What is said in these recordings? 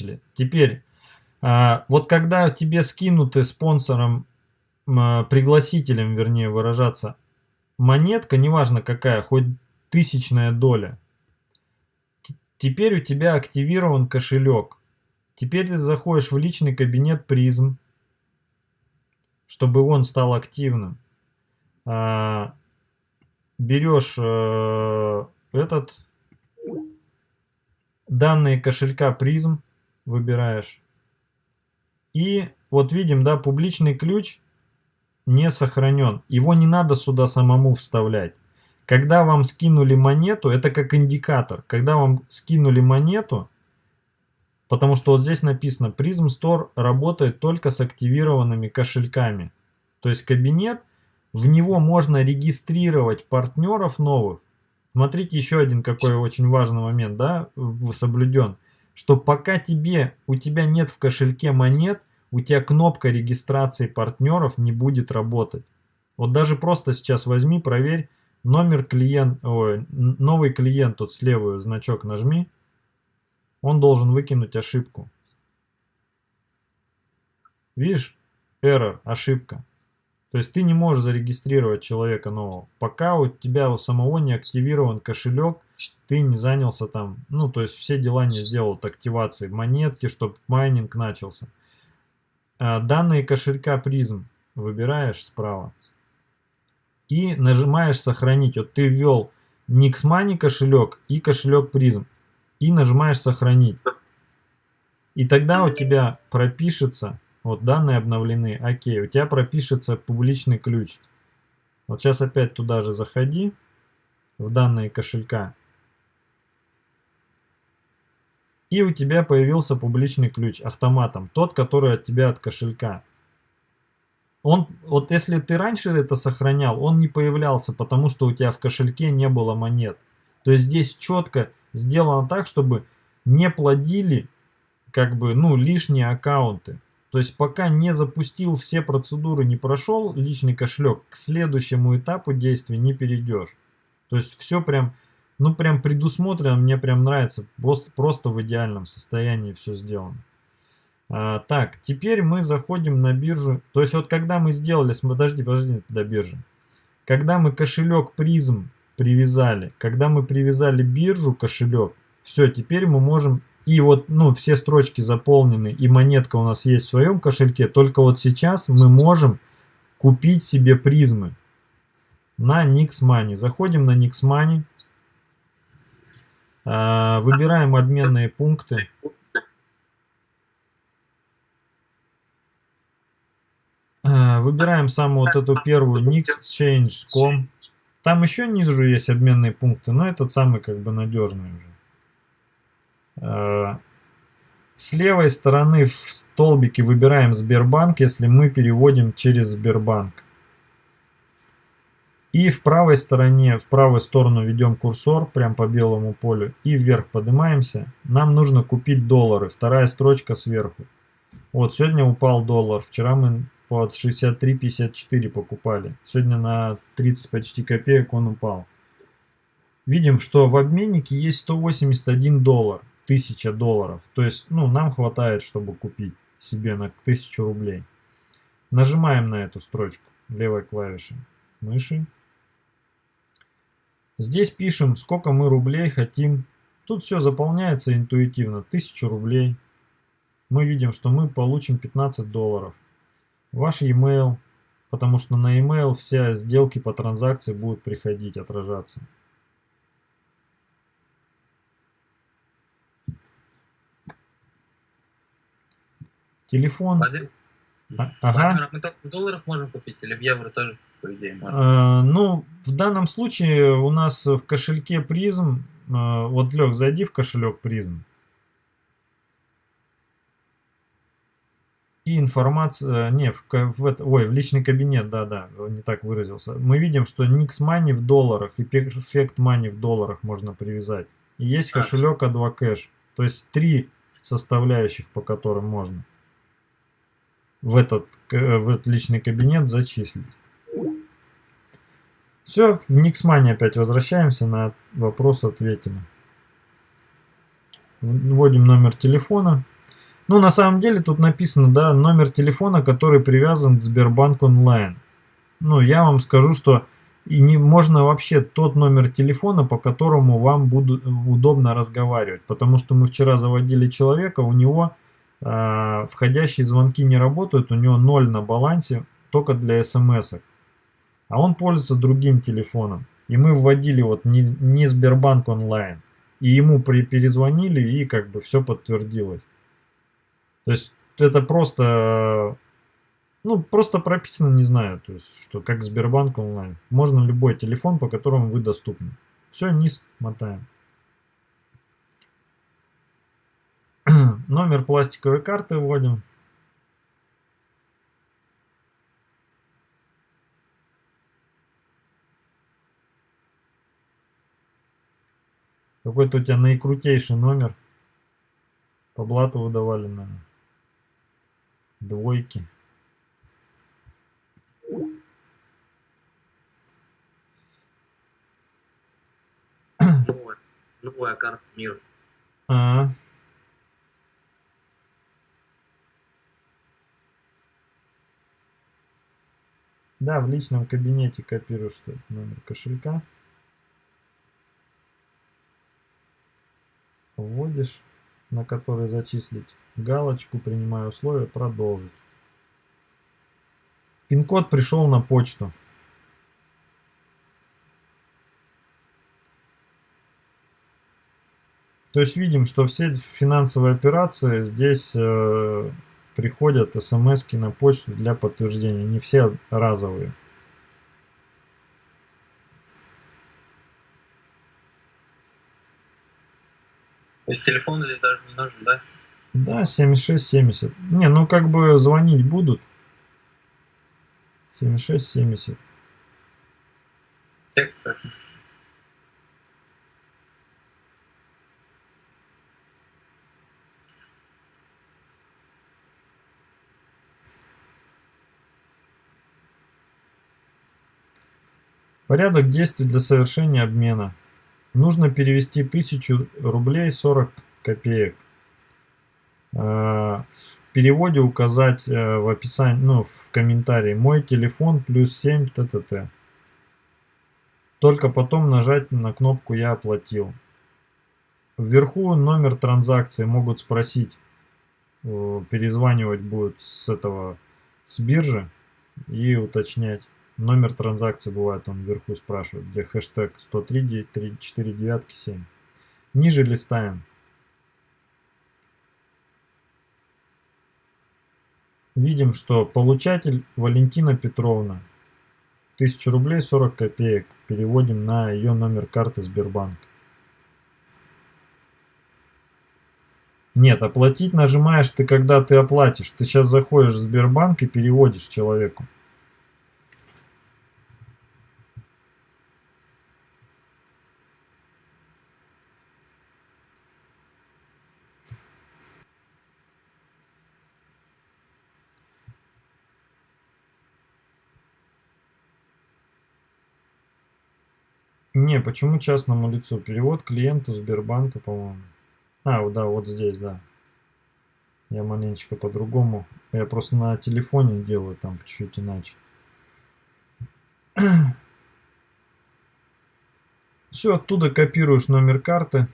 начали. Теперь, а, вот когда тебе скинуты спонсором, а, пригласителем, вернее выражаться, монетка, неважно какая, хоть тысячная доля, теперь у тебя активирован кошелек. Теперь ты заходишь в личный кабинет призм, чтобы он стал активным. А, берешь э, этот данные кошелька призм выбираешь. И вот видим да публичный ключ не сохранен. Его не надо сюда самому вставлять. Когда вам скинули монету это как индикатор. Когда вам скинули монету потому что вот здесь написано Prism Store работает только с активированными кошельками то есть кабинет в него можно регистрировать партнеров новых. Смотрите, еще один какой очень важный момент, да, соблюден. Что пока тебе, у тебя нет в кошельке монет, у тебя кнопка регистрации партнеров не будет работать. Вот даже просто сейчас возьми, проверь номер клиент, ой, новый клиент, тут слева значок нажми. Он должен выкинуть ошибку. Видишь? Error, ошибка. То есть ты не можешь зарегистрировать человека нового. Пока у тебя у самого не активирован кошелек, ты не занялся там, ну то есть все дела не сделал от активации монетки, чтобы майнинг начался. А, данные кошелька призм выбираешь справа и нажимаешь сохранить. Вот ты ввел Nixmoney кошелек и кошелек призм и нажимаешь сохранить. И тогда у тебя пропишется вот данные обновлены. Окей, у тебя пропишется публичный ключ. Вот сейчас опять туда же заходи, в данные кошелька. И у тебя появился публичный ключ автоматом, тот, который от тебя от кошелька. Он, вот если ты раньше это сохранял, он не появлялся, потому что у тебя в кошельке не было монет. То есть здесь четко сделано так, чтобы не плодили как бы, ну, лишние аккаунты. То есть пока не запустил все процедуры, не прошел личный кошелек, к следующему этапу действия не перейдешь. То есть все прям, ну прям предусмотрено, мне прям нравится, просто, просто в идеальном состоянии все сделано. А, так, теперь мы заходим на биржу. То есть вот когда мы сделали, подожди, подожди до биржи. Когда мы кошелек призм привязали, когда мы привязали биржу кошелек, все, теперь мы можем и вот, ну, все строчки заполнены, и монетка у нас есть в своем кошельке. Только вот сейчас мы можем купить себе призмы на Nix Money. Заходим на Nix Money. А, выбираем обменные пункты. А, выбираем самую вот эту первую nixchange.com. Там еще ниже есть обменные пункты, но этот самый как бы надежный уже. Э, с левой стороны в столбике выбираем Сбербанк, если мы переводим через Сбербанк. И в правой стороне, в правую сторону ведем курсор, прям по белому полю, и вверх поднимаемся. Нам нужно купить доллары, вторая строчка сверху. Вот, сегодня упал доллар, вчера мы под 63.54 покупали. Сегодня на 30 почти копеек он упал. Видим, что в обменнике есть 181 доллар. 1000 долларов. То есть, ну, нам хватает, чтобы купить себе на 1000 рублей. Нажимаем на эту строчку левой клавишей мыши. Здесь пишем, сколько мы рублей хотим. Тут все заполняется интуитивно. 1000 рублей. Мы видим, что мы получим 15 долларов. Ваш e-mail, потому что на e-mail все сделки по транзакции будут приходить, отражаться. Телефон. А, ага. мы только в долларах можем купить или в евро тоже, по идее, можно? А, ну, в данном случае у нас в кошельке призм, а, вот, Лег, зайди в кошелек призм. И информация, не, в, в, ой, в личный кабинет, да-да, не так выразился. Мы видим, что Nix Money в долларах и Perfect Money в долларах можно привязать. И есть кошелек A2 Cash. То есть три составляющих, по которым можно в этот, в этот личный кабинет зачислить. Все, в Никсмане опять возвращаемся, на вопрос ответим. Вводим номер телефона. Ну, на самом деле тут написано, да, номер телефона, который привязан к Сбербанк онлайн. Ну, я вам скажу, что и не можно вообще тот номер телефона, по которому вам будет удобно разговаривать. Потому что мы вчера заводили человека, у него э, входящие звонки не работают, у него ноль на балансе, только для смс -ок. А он пользуется другим телефоном. И мы вводили вот не, не Сбербанк онлайн. И ему при, перезвонили, и как бы все подтвердилось. То есть это просто, ну, просто прописано, не знаю, то есть, что как Сбербанк онлайн. Можно любой телефон, по которому вы доступны. Все, низ мотаем. Номер пластиковой карты вводим. Какой-то у тебя наикрутейший номер. По блату выдавали, наверное. Двойки. Новая, новая карта мира. А, -а. Да, в личном кабинете копируешь номер кошелька. Вводишь на который зачислить галочку, принимаю условия, продолжить. Пин-код пришел на почту. То есть видим, что все финансовые операции здесь э, приходят смс на почту для подтверждения. Не все разовые. То есть телефон здесь даже не нужен, да? Да, 76-70. Не, ну как бы звонить будут. 76-70. Текст как? Порядок действий для совершения обмена. Нужно перевести 1000 рублей 40 копеек. Э, в переводе указать э, в описании, ну, в комментарии мой телефон плюс 7 ТТТ. Только потом нажать на кнопку «Я оплатил». Вверху номер транзакции могут спросить, э, перезванивать будет с этого, с биржи и уточнять. Номер транзакции бывает, он вверху спрашивает, где хэштег 103 4 девятки 7. Ниже листаем. Видим, что получатель Валентина Петровна. 1000 рублей 40 копеек. Переводим на ее номер карты Сбербанк. Нет, оплатить нажимаешь ты, когда ты оплатишь. Ты сейчас заходишь в Сбербанк и переводишь человеку. Не, почему частному лицу? Перевод клиенту Сбербанка, по-моему. А, да, вот здесь, да. Я маленечко по-другому. Я просто на телефоне делаю там чуть-чуть иначе. Все, оттуда копируешь номер карты.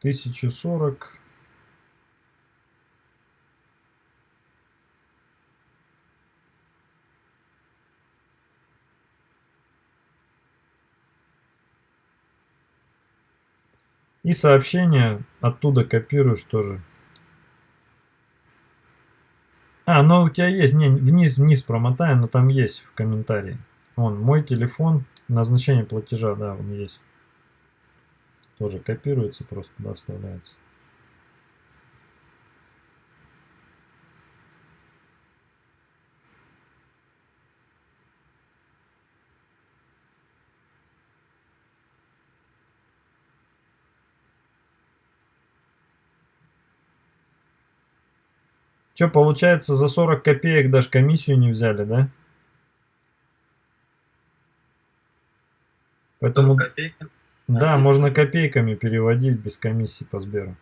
Тысячу сорок И сообщение оттуда копируешь тоже. А, ну у тебя есть, не, вниз, вниз промотай, но там есть в комментарии. Вон, мой телефон, назначение платежа, да, он есть тоже копируется, просто туда вставляется. Что, получается, за 40 копеек даже комиссию не взяли, да? Поэтому... 40 копеек да, можно копейками переводить без комиссии по Сберу.